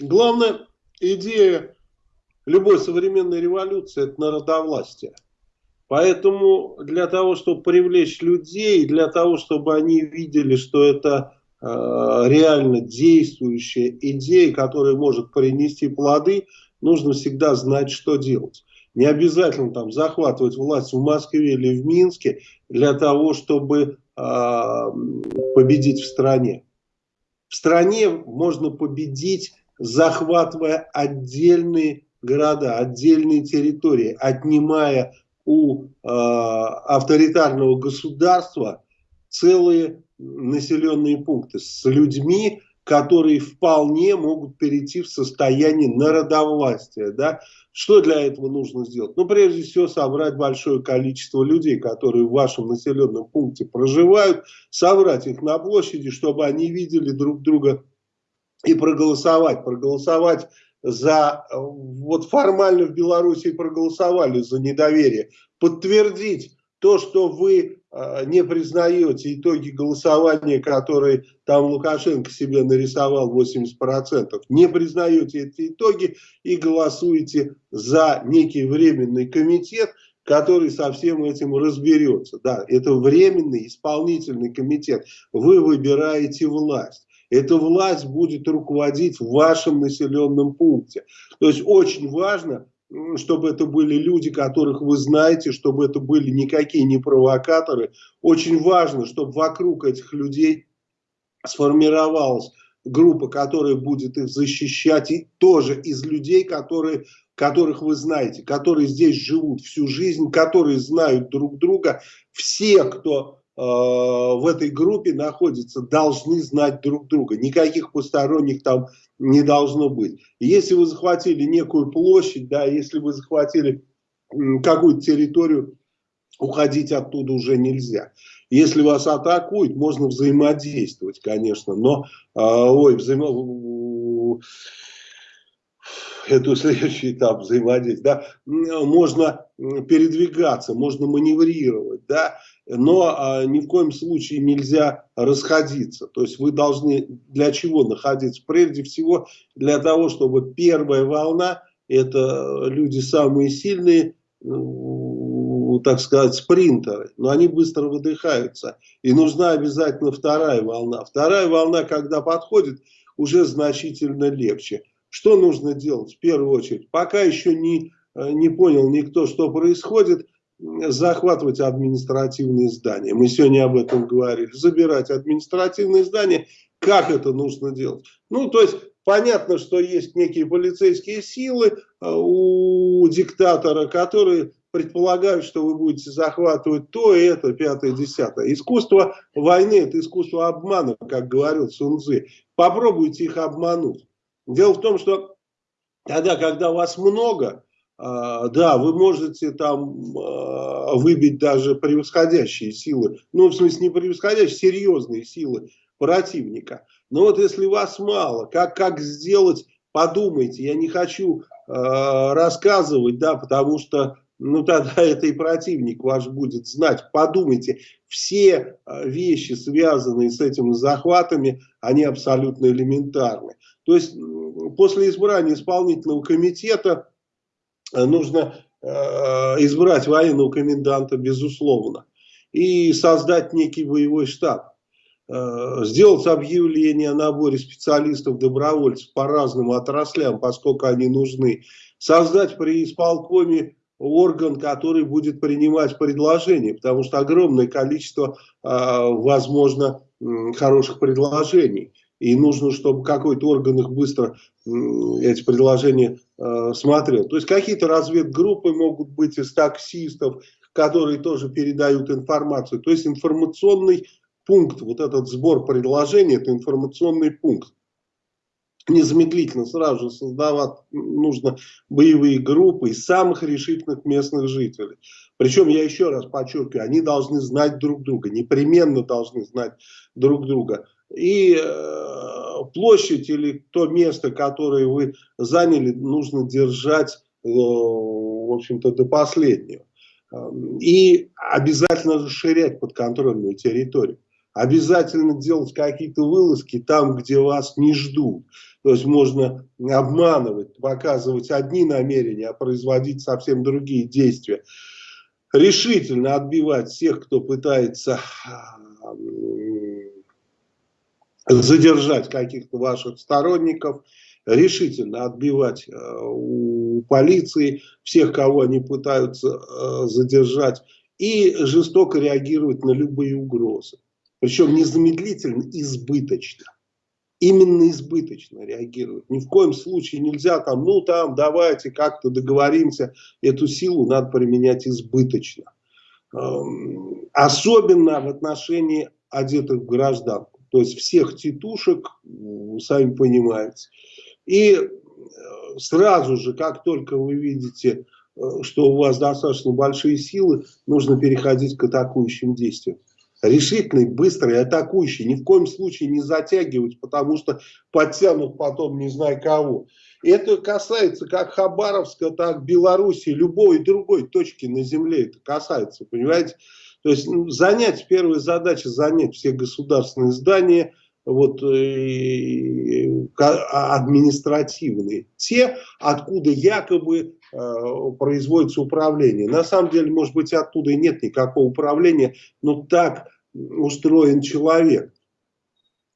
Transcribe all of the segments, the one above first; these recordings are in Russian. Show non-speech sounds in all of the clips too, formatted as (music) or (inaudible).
Главная идея любой современной революции – это народовластие. Поэтому для того, чтобы привлечь людей, для того, чтобы они видели, что это э, реально действующая идея, которая может принести плоды, нужно всегда знать, что делать. Не обязательно там захватывать власть в Москве или в Минске для того, чтобы э, победить в стране. В стране можно победить, захватывая отдельные города, отдельные территории, отнимая у э, авторитарного государства целые населенные пункты с людьми, которые вполне могут перейти в состояние народовластия. Да? Что для этого нужно сделать? Ну, прежде всего, собрать большое количество людей, которые в вашем населенном пункте проживают, собрать их на площади, чтобы они видели друг друга и проголосовать. Проголосовать за, вот формально в Беларуси проголосовали за недоверие, подтвердить то, что вы э, не признаете итоги голосования, которые там Лукашенко себе нарисовал 80%, не признаете эти итоги и голосуете за некий временный комитет, который со всем этим разберется. Да, это временный исполнительный комитет. Вы выбираете власть эта власть будет руководить в вашем населенном пункте. То есть очень важно, чтобы это были люди, которых вы знаете, чтобы это были никакие не провокаторы. Очень важно, чтобы вокруг этих людей сформировалась группа, которая будет их защищать, и тоже из людей, которые, которых вы знаете, которые здесь живут всю жизнь, которые знают друг друга. Все, кто в этой группе находятся, должны знать друг друга. Никаких посторонних там не должно быть. Если вы захватили некую площадь, да, если вы захватили какую-то территорию, уходить оттуда уже нельзя. Если вас атакуют, можно взаимодействовать, конечно, но, э, ой, взаимо это (laughs) следующий этап взаимодействия, да, можно передвигаться, можно маневрировать, да, но а, ни в коем случае нельзя расходиться. То есть вы должны для чего находиться? Прежде всего для того, чтобы первая волна, это люди самые сильные, ну, так сказать, спринтеры, но они быстро выдыхаются. И нужна обязательно вторая волна. Вторая волна, когда подходит, уже значительно легче. Что нужно делать в первую очередь? Пока еще не, э, не понял никто, что происходит, захватывать административные здания. Мы сегодня об этом говорили. Забирать административные здания. Как это нужно делать? Ну, то есть, понятно, что есть некие полицейские силы э, у диктатора, которые предполагают, что вы будете захватывать то, это, пятое, десятое. Искусство войны – это искусство обмана, как говорил Сунцзы. Попробуйте их обмануть. Дело в том, что тогда, когда вас много, а, да, вы можете там а, выбить даже превосходящие силы, ну, в смысле, не превосходящие, серьезные силы противника. Но вот если вас мало, как, как сделать, подумайте, я не хочу э, рассказывать, да, потому что, ну, тогда (laughs) это и противник ваш будет знать. Подумайте, все вещи, связанные с этими захватами, они абсолютно элементарны. То есть после избрания исполнительного комитета э, нужно э, избрать военного коменданта, безусловно, и создать некий боевой штаб. Э, сделать объявление о наборе специалистов-добровольцев по разным отраслям, поскольку они нужны. Создать при исполкоме орган, который будет принимать предложения, потому что огромное количество, возможно, хороших предложений и нужно, чтобы какой-то орган их быстро эти предложения э, смотрел. То есть какие-то разведгруппы могут быть из таксистов, которые тоже передают информацию. То есть информационный пункт, вот этот сбор предложений, это информационный пункт. Незамедлительно сразу создавать нужно боевые группы из самых решительных местных жителей. Причем, я еще раз подчеркиваю, они должны знать друг друга, непременно должны знать друг друга и э, площадь или то место, которое вы заняли, нужно держать, э, в общем-то, до последнего. И обязательно расширять подконтрольную территорию. Обязательно делать какие-то вылазки там, где вас не ждут. То есть можно обманывать, показывать одни намерения, а производить совсем другие действия. Решительно отбивать всех, кто пытается задержать каких-то ваших сторонников, решительно отбивать э, у полиции всех, кого они пытаются э, задержать, и жестоко реагировать на любые угрозы. Причем незамедлительно, избыточно. Именно избыточно реагировать. Ни в коем случае нельзя там, ну там, давайте как-то договоримся. Эту силу надо применять избыточно. Эм, особенно в отношении одетых в гражданку. То есть всех титушек, сами понимаете. И э, сразу же, как только вы видите, э, что у вас достаточно большие силы, нужно переходить к атакующим действиям. Решительный, быстрый, атакующий. Ни в коем случае не затягивать, потому что подтянут потом не знаю кого. Это касается как Хабаровска, так Беларуси, любой другой точки на земле это касается, понимаете? То есть ну, занять, первая задача занять все государственные здания, вот, э, а, административные, те, откуда якобы э, производится управление. На самом деле, может быть, оттуда и нет никакого управления, но так устроен человек.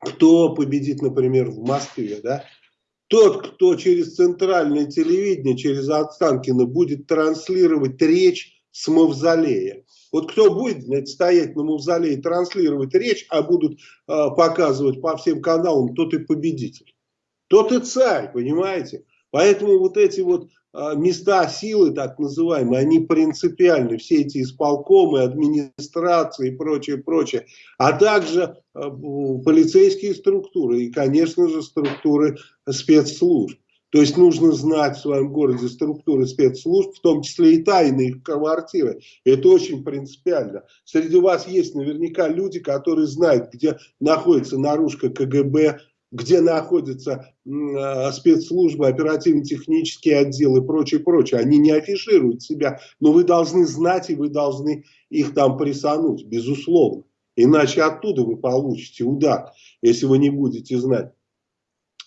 Кто победит, например, в Москве, да? Тот, кто через центральное телевидение, через Останкино будет транслировать речь с мавзолея. Вот кто будет знаете, стоять на мавзолее и транслировать речь, а будут э, показывать по всем каналам, тот и победитель. Тот и царь, понимаете? Поэтому вот эти вот э, места силы, так называемые, они принципиальны. Все эти исполкомы, администрации и прочее, прочее. А также э, полицейские структуры и, конечно же, структуры спецслужб. То есть нужно знать в своем городе структуры спецслужб, в том числе и тайные квартиры. Это очень принципиально. Среди вас есть наверняка люди, которые знают, где находится наружка КГБ, где находятся э, спецслужбы, оперативно-технические отделы и прочее, прочее. Они не афишируют себя, но вы должны знать и вы должны их там присануть, безусловно. Иначе оттуда вы получите удар, если вы не будете знать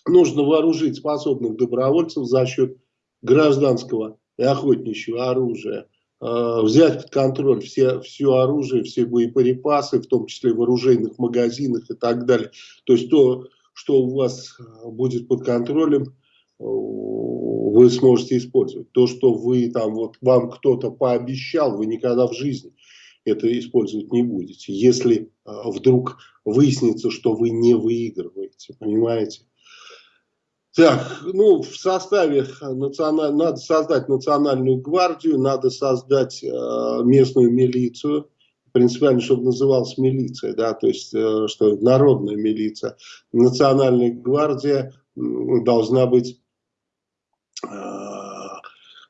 нужно вооружить способных добровольцев за счет гражданского и охотничьего оружия, э, взять под контроль все, все оружие, все боеприпасы, в том числе в оружейных магазинах и так далее. То есть то, что у вас будет под контролем, э, вы сможете использовать. То, что вы там, вот вам кто-то пообещал, вы никогда в жизни это использовать не будете. Если э, вдруг выяснится, что вы не выигрываете, понимаете? Так, ну, в составе националь... надо создать национальную гвардию, надо создать э, местную милицию, принципиально, чтобы называлась милиция, да, то есть, э, что народная милиция. Национальная гвардия должна быть э,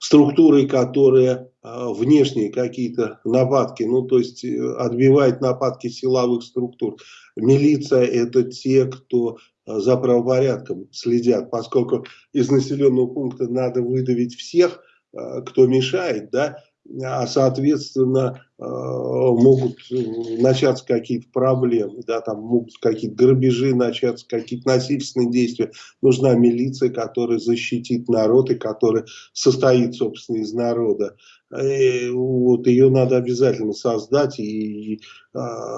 структурой, которая э, внешние какие-то нападки, ну, то есть, э, отбивает нападки силовых структур. Милиция – это те, кто за правопорядком следят, поскольку из населенного пункта надо выдавить всех, э, кто мешает, да, а соответственно э, могут начаться какие-то проблемы, да, там могут какие-то грабежи начаться, какие-то насильственные действия. Нужна милиция, которая защитит народ и которая состоит, собственно, из народа. И вот ее надо обязательно создать и, и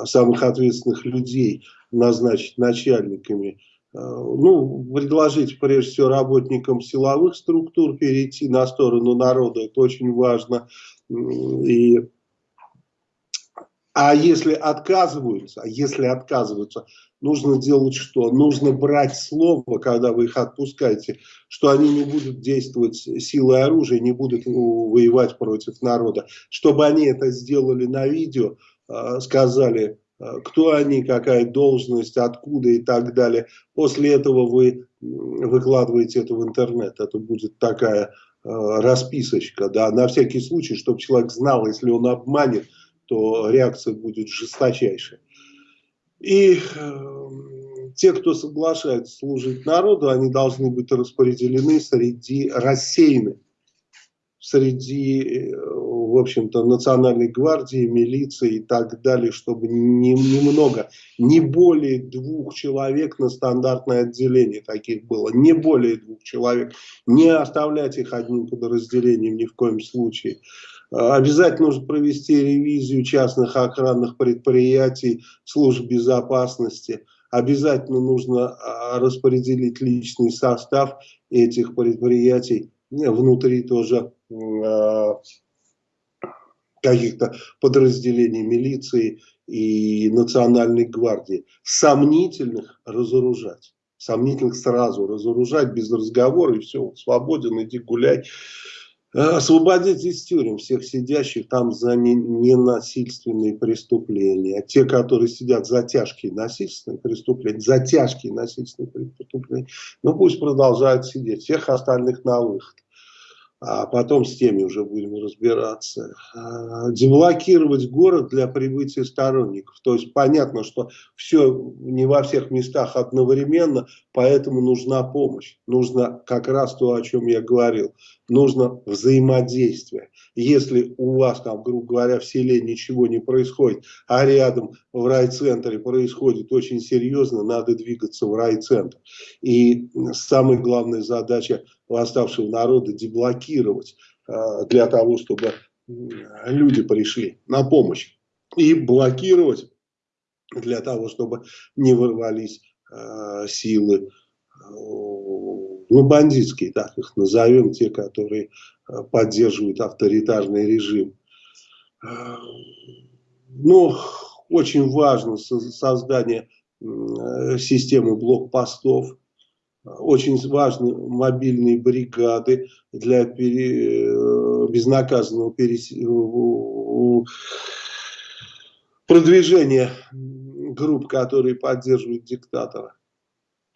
самых ответственных людей назначить начальниками Э, ну, предложить прежде всего работникам силовых структур перейти на сторону народа, это очень важно. И, а если отказываются, а если отказываются, нужно делать что? Нужно брать слово, когда вы их отпускаете, что они не будут действовать силой оружия, не будут воевать против народа. Чтобы они это сделали на видео, э, сказали, Э, кто они, какая должность, откуда и так далее. После этого вы выкладываете это в интернет. Это будет такая э, расписочка, да, на всякий случай, чтобы человек знал, если он обманет, то реакция будет жесточайшая. И э, те, кто соглашается служить народу, они должны быть распределены среди рассеянных среди, в общем-то, национальной гвардии, милиции и так далее, чтобы немного, не, не более двух человек на стандартное отделение таких было, не более двух человек, не оставлять их одним подразделением ни в коем случае. Обязательно нужно провести ревизию частных охранных предприятий, служб безопасности. Обязательно нужно а, распределить личный состав этих предприятий внутри тоже а, каких-то подразделений милиции и национальной гвардии. Сомнительных разоружать. Сомнительных сразу разоружать без разговора и все, свободен, иди гуляй. Э, освободить из тюрем всех сидящих там за ненасильственные преступления. Те, которые сидят за тяжкие насильственные преступления, за тяжкие насильственные преступления, ну пусть продолжают сидеть. Всех остальных на выход а потом с теми уже будем разбираться. А, деблокировать город для прибытия сторонников. То есть понятно, что все не во всех местах одновременно, поэтому нужна помощь. Нужно как раз то, о чем я говорил. Нужно взаимодействие. Если у вас там, грубо говоря, в селе ничего не происходит, а рядом в райцентре происходит очень серьезно, надо двигаться в райцентр. И самая главная задача восставшего народа деблокировать э, для того, чтобы люди пришли на помощь. И блокировать для того, чтобы не ворвались э, силы, э, ну, бандитские, так их назовем, те, которые поддерживают авторитарный режим. Но очень важно создание системы блокпостов, очень важны мобильные бригады для пере, э, безнаказанного перес, продвижения групп, которые поддерживают диктатора.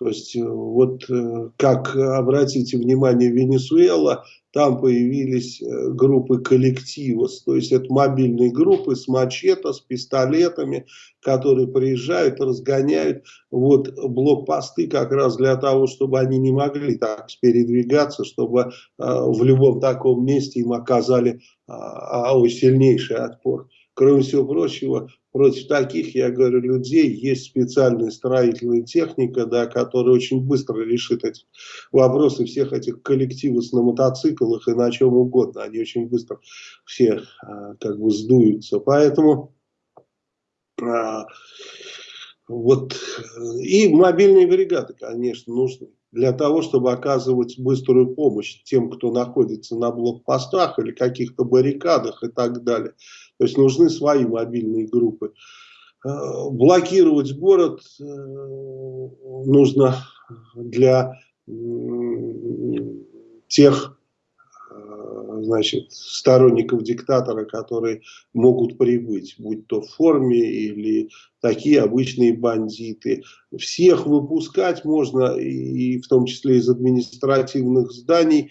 То есть, э, вот э, как обратите внимание, Венесуэла, там появились э, группы коллективос, то есть это мобильные группы с мачете, с пистолетами, которые приезжают, разгоняют вот блокпосты как раз для того, чтобы они не могли так передвигаться, чтобы э, в любом таком месте им оказали э, сильнейший отпор. Кроме всего прочего, против таких, я говорю, людей есть специальная строительная техника, да, которая очень быстро решит эти вопросы всех этих коллективов на мотоциклах и на чем угодно. Они очень быстро все а, как бы сдуются. Поэтому а, вот и мобильные бригады, конечно, нужны для того, чтобы оказывать быструю помощь тем, кто находится на блокпостах или каких-то баррикадах и так далее. То есть нужны свои мобильные группы. Э, блокировать город э, нужно для тех э, значит, сторонников диктатора, которые могут прибыть, будь то в форме или такие обычные бандиты. Всех выпускать можно, и в том числе из административных зданий,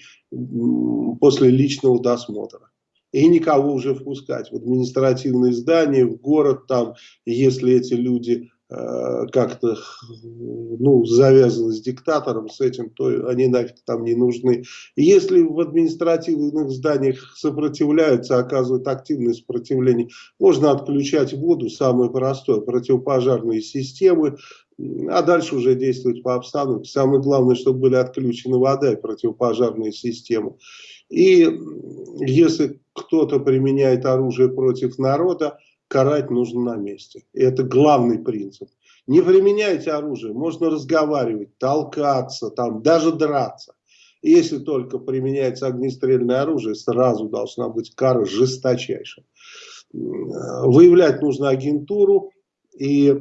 после личного досмотра и никого уже впускать в административные здания, в город там, если эти люди э, как-то ну, завязаны с диктатором, с этим, то они нафиг там не нужны. если в административных зданиях сопротивляются, оказывают активное сопротивление, можно отключать воду, самое простое, противопожарные системы, а дальше уже действовать по обстановке. Самое главное, чтобы были отключены вода и противопожарные системы. И если кто-то применяет оружие против народа, карать нужно на месте. И это главный принцип. Не применяйте оружие, можно разговаривать, толкаться, там, даже драться. Если только применяется огнестрельное оружие, сразу должна быть кара жесточайшая. Выявлять нужно агентуру и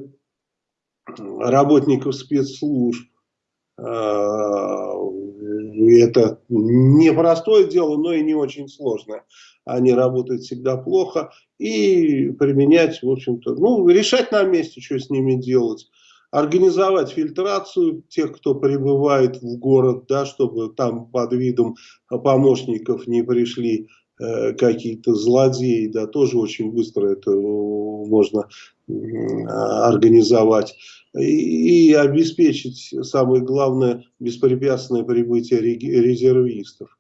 работников спецслужб, это непростое дело, но и не очень сложное. Они работают всегда плохо. И применять, в общем-то, ну, решать на месте, что с ними делать. Организовать фильтрацию тех, кто прибывает в город, да, чтобы там под видом помощников не пришли э, какие-то злодеи, да, тоже очень быстро это можно организовать и, обеспечить, самое главное, беспрепятственное прибытие резервистов.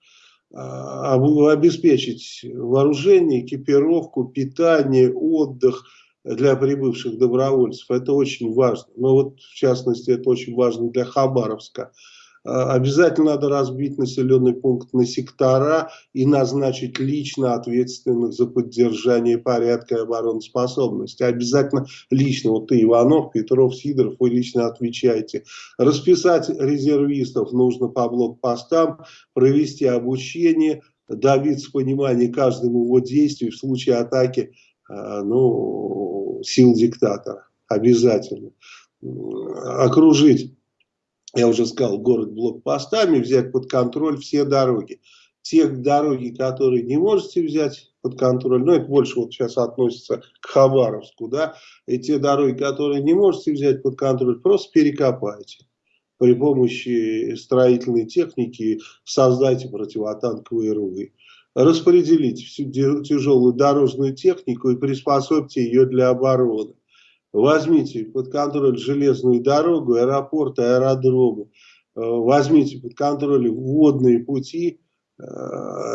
обеспечить вооружение, экипировку, питание, отдых для прибывших добровольцев. Это очень важно. Но вот в частности это очень важно для Хабаровска. А, обязательно надо разбить населенный пункт на сектора и назначить лично ответственных за поддержание порядка и обороноспособности. Обязательно лично, вот ты, Иванов, Петров, Сидоров, вы лично отвечаете. Расписать резервистов нужно по блокпостам, провести обучение, добиться понимания каждому его действию в случае атаки а, ну, сил диктатора. Обязательно. Окружить я уже сказал, город блокпостами, взять под контроль все дороги. Те дороги, которые не можете взять под контроль, ну это больше вот сейчас относится к Хабаровску, да, и те дороги, которые не можете взять под контроль, просто перекопайте. При помощи строительной техники создайте противотанковые рвы. Распределите всю тяжелую дорожную технику и приспособьте ее для обороны возьмите под контроль железную дорогу, аэропорт, аэродромы, э, возьмите под контроль водные пути, э,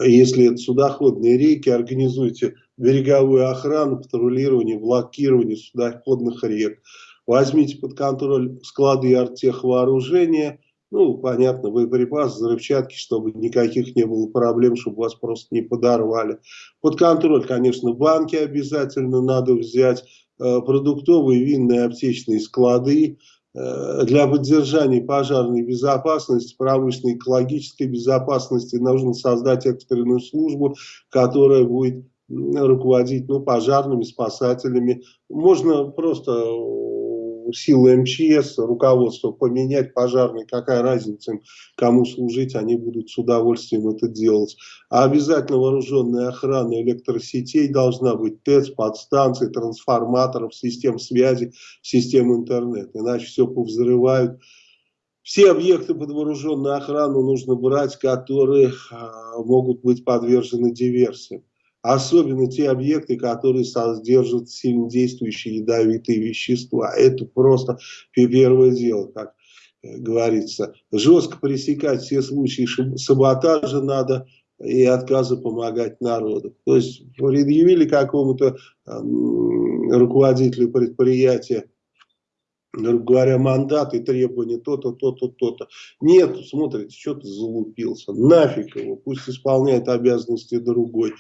если это судоходные реки, организуйте береговую охрану, патрулирование, блокирование судоходных рек, возьмите под контроль склады артехвооружения, ну, понятно, боеприпасы, взрывчатки, чтобы никаких не было проблем, чтобы вас просто не подорвали. Под контроль, конечно, банки обязательно надо взять, продуктовые, винные, аптечные склады э, для поддержания пожарной безопасности, промышленной, экологической безопасности нужно создать экстренную службу, которая будет руководить ну, пожарными, спасателями. Можно просто силы МЧС, руководство поменять, пожарные, какая разница им, кому служить, они будут с удовольствием это делать. А обязательно вооруженная охрана электросетей должна быть, ТЭЦ, подстанций, трансформаторов, систем связи, систем интернета, иначе все повзрывают. Все объекты под вооруженную охрану нужно брать, которые а, могут быть подвержены диверсиям особенно те объекты, которые содержат сильно действующие ядовитые вещества. Это просто первое дело, как э, говорится. Жестко пресекать все случаи саботажа надо и отказа помогать народу. То есть предъявили какому-то руководителю предприятия грубо говоря, мандат и требования то-то, то-то, то-то. Нет, смотрите, что-то залупился. Нафиг его, пусть исполняет обязанности другой.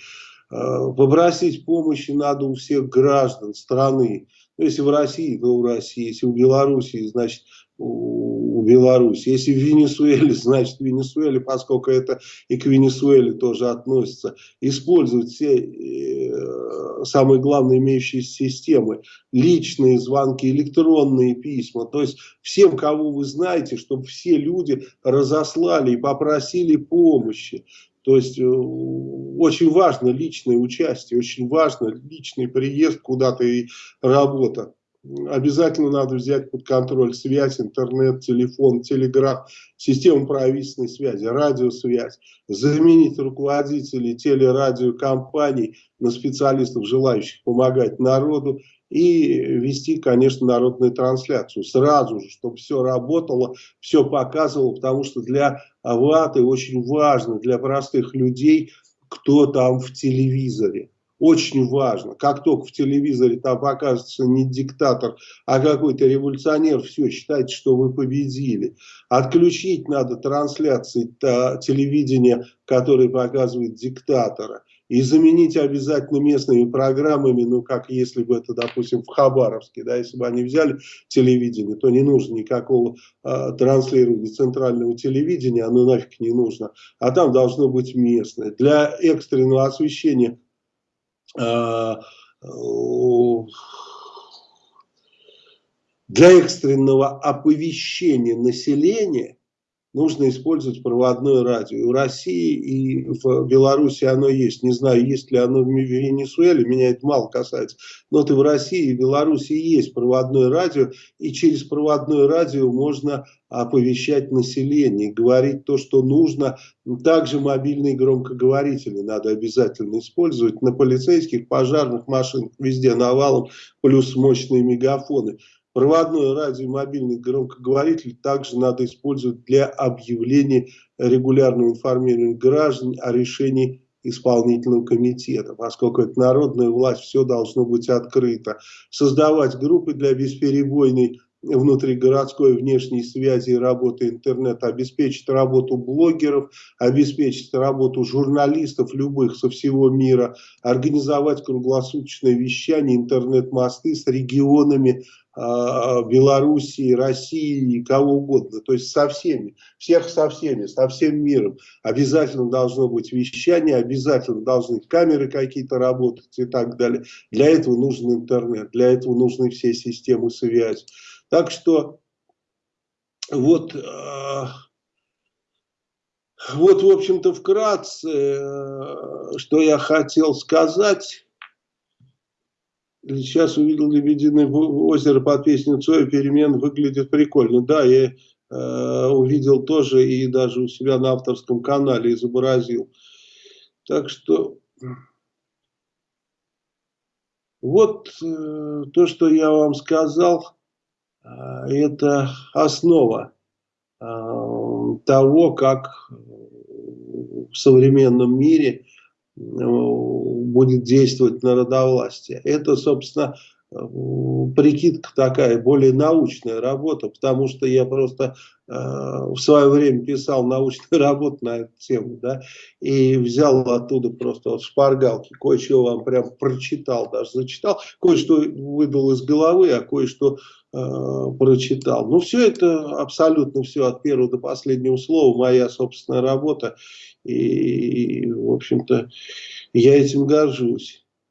Э, попросить помощи надо у всех граждан страны. Ну, если в России, то в России. Если в Белоруссии, значит у Беларуси. Если в Венесуэле, (laughs) значит в Венесуэле, поскольку это и к Венесуэле тоже относится. Использовать все э, самые главные имеющиеся системы. Личные звонки, электронные письма. То есть всем, кого вы знаете, чтобы все люди разослали и попросили помощи. То есть э, очень важно личное участие, очень важно личный приезд куда-то и работа. Обязательно надо взять под контроль связь, интернет, телефон, телеграф, систему правительственной связи, радиосвязь, заменить руководителей телерадиокомпаний на специалистов, желающих помогать народу и вести, конечно, народную трансляцию сразу же, чтобы все работало, все показывало, потому что для ваты очень важно, для простых людей, кто там в телевизоре. Очень важно. Как только в телевизоре там покажется не диктатор, а какой-то революционер, все, считайте, что вы победили. Отключить надо трансляции телевидения, которые показывают диктатора и заменить обязательно местными программами, ну, как если бы это, допустим, в Хабаровске, да, если бы они взяли телевидение, то не нужно никакого э, транслирования центрального телевидения, оно нафиг не нужно, а там должно быть местное. Для экстренного освещения для экстренного оповещения населения нужно использовать проводное радио. И в России и в Беларуси оно есть. Не знаю, есть ли оно в Венесуэле, меня это мало касается. Но это в России и Беларуси есть проводное радио, и через проводное радио можно оповещать население, говорить то, что нужно. Также мобильные громкоговорители надо обязательно использовать на полицейских, пожарных машинах, везде навалом, плюс мощные мегафоны. Проводной радио и мобильный громкоговоритель также надо использовать для объявления регулярного информирования граждан о решении исполнительного комитета, поскольку это народная власть, все должно быть открыто. Создавать группы для бесперебойной внутригородской внешней связи и работы интернета, обеспечить работу блогеров, обеспечить работу журналистов любых со всего мира, организовать круглосуточное вещание, интернет-мосты с регионами Белоруссии, России кого угодно, то есть со всеми, всех со всеми, со всем миром. Обязательно должно быть вещание, обязательно должны камеры какие-то работать и так далее. Для этого нужен интернет, для этого нужны все системы связи. Так что вот, э, вот в общем-то, вкратце, э, что я хотел сказать. Сейчас увидел «Лебединое озеро» под песню Цоя, перемен выглядит прикольно. Да, я э, увидел тоже и даже у себя на авторском канале изобразил. Так что вот э, то, что я вам сказал. А, это основа а, того, как в современном мире э, будет действовать народовластие. Это, собственно, прикидка такая, более научная работа, потому что я просто э, в свое время писал научную (laughs) работу на эту тему, да, и взял оттуда просто вот шпаргалки, кое-что вам прям прочитал, даже зачитал, кое-что выдал из головы, а кое-что э, прочитал. Ну, все это, абсолютно все от первого до последнего слова, моя собственная работа, и, в общем-то, я этим горжусь.